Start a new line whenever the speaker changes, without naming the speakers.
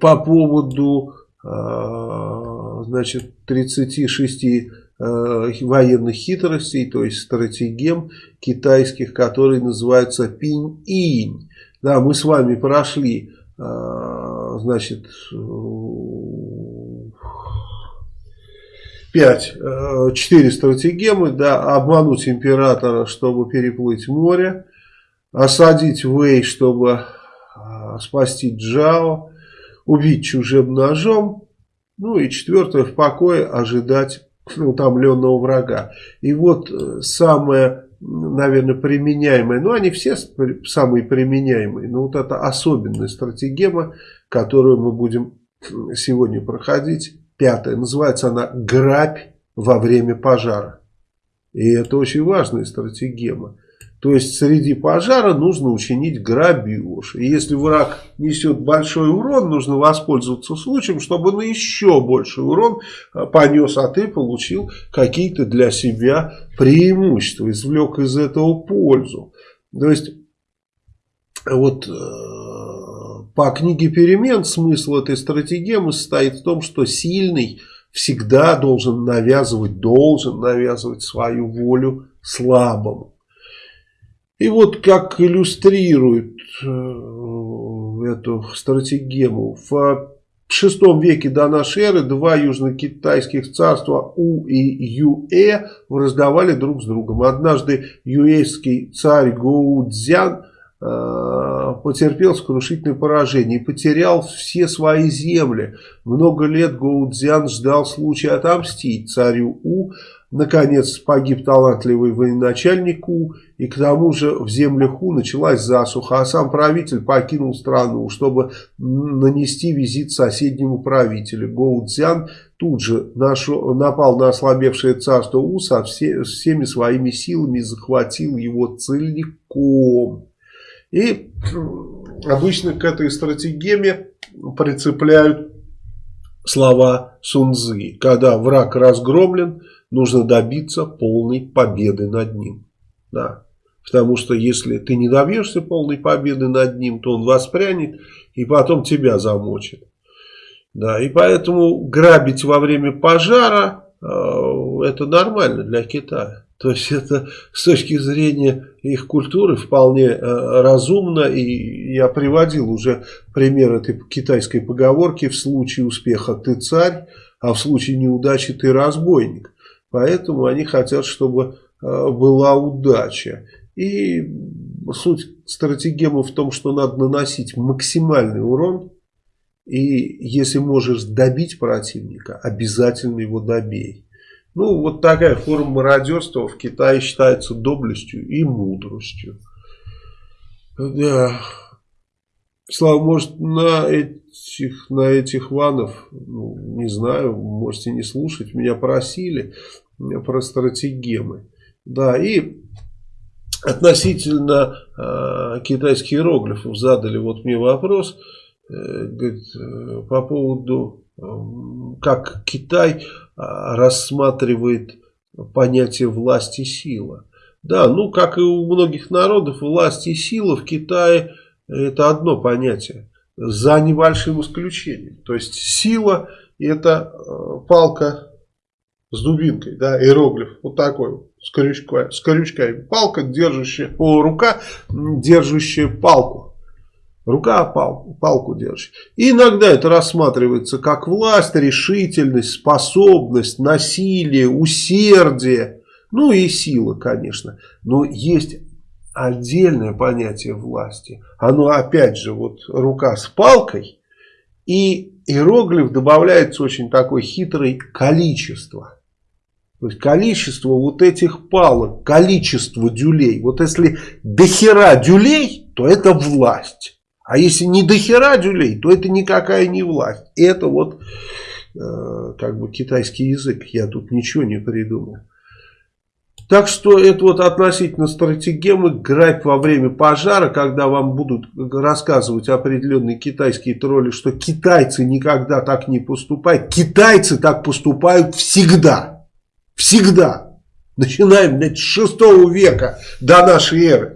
по поводу э, значит, 36 э, военных хитростей, то есть стратегем китайских, которые называются пинь-инь. Да, мы с вами прошли, э, значит, 5, 4 стратегемы, да, обмануть императора, чтобы переплыть море, осадить Вэй, чтобы спасти Джао, убить чужим ножом, ну и четвертое, в покое ожидать утомленного врага. И вот э, самое, наверное, применяемое, ну они все самые применяемые, но вот это особенная стратегема, которую мы будем сегодня проходить, пятая, называется она «Грабь во время пожара». И это очень важная стратегема. То есть среди пожара нужно учинить грабеж. И если враг несет большой урон, нужно воспользоваться случаем, чтобы на еще больший урон э, понес, а ты получил какие-то для себя преимущества, извлек из этого пользу. То есть вот э, по книге перемен смысл этой стратегемы состоит в том, что сильный всегда должен навязывать, должен навязывать свою волю слабому. И вот как иллюстрирует э, эту стратегему. В VI веке до нашей эры два южно-китайских царства У и Юэ раздавали друг с другом. Однажды юэйский царь Гоудзян э, потерпел сокрушительное поражение и потерял все свои земли. Много лет Гоудзян ждал случая отомстить царю У, Наконец погиб талантливый военачальник У, и к тому же в землях У началась засуха, а сам правитель покинул страну, чтобы нанести визит соседнему правителю. Гоу Цзян тут же нашел, напал на ослабевшее царство У со все, всеми своими силами и захватил его целиком. И обычно к этой стратегеме прицепляют слова Сунзы. Когда враг разгромлен, нужно добиться полной победы над ним. Да. Потому что если ты не добьешься полной победы над ним, то он воспрянет и потом тебя замочит. Да, и поэтому грабить во время пожара э, это нормально для Китая. То есть это с точки зрения их культуры вполне э, разумно. И я приводил уже пример этой китайской поговорки. В случае успеха ты царь, а в случае неудачи ты разбойник. Поэтому они хотят, чтобы э, была удача. И суть стратегемы в том, что надо наносить максимальный урон. И если можешь добить противника, обязательно его добей. Ну, вот такая форма мародерства в Китае считается доблестью и мудростью. Да. Слава, может, на этих, на этих ванов, ну, не знаю, можете не слушать, меня просили про стратегемы. Да, и относительно э, китайских иероглифов задали вот мне вопрос э, говорит, э, по поводу, э, как Китай э, рассматривает понятие власти и сила. Да, ну как и у многих народов, власть и сила в Китае это одно понятие, за небольшим исключением. То есть сила это э, палка с дубинкой, да, иероглиф, вот такой, с крючкой, с крючками. Палка, держащая, о, рука, держащая палку. Рука палку, палку держит. И иногда это рассматривается как власть, решительность, способность, насилие, усердие. Ну и сила, конечно. Но есть отдельное понятие власти. Оно опять же, вот рука с палкой и иероглиф добавляется очень такое хитрое количество. Количество вот этих палок, количество дюлей. Вот если дохера дюлей, то это власть. А если не дохера дюлей, то это никакая не власть. Это вот э, как бы китайский язык. Я тут ничего не придумал. Так что это вот относительно стратегемы грабь во время пожара, когда вам будут рассказывать определенные китайские тролли, что китайцы никогда так не поступают. Китайцы так поступают всегда. Всегда. Начинаем блядь, с 6 века до нашей эры.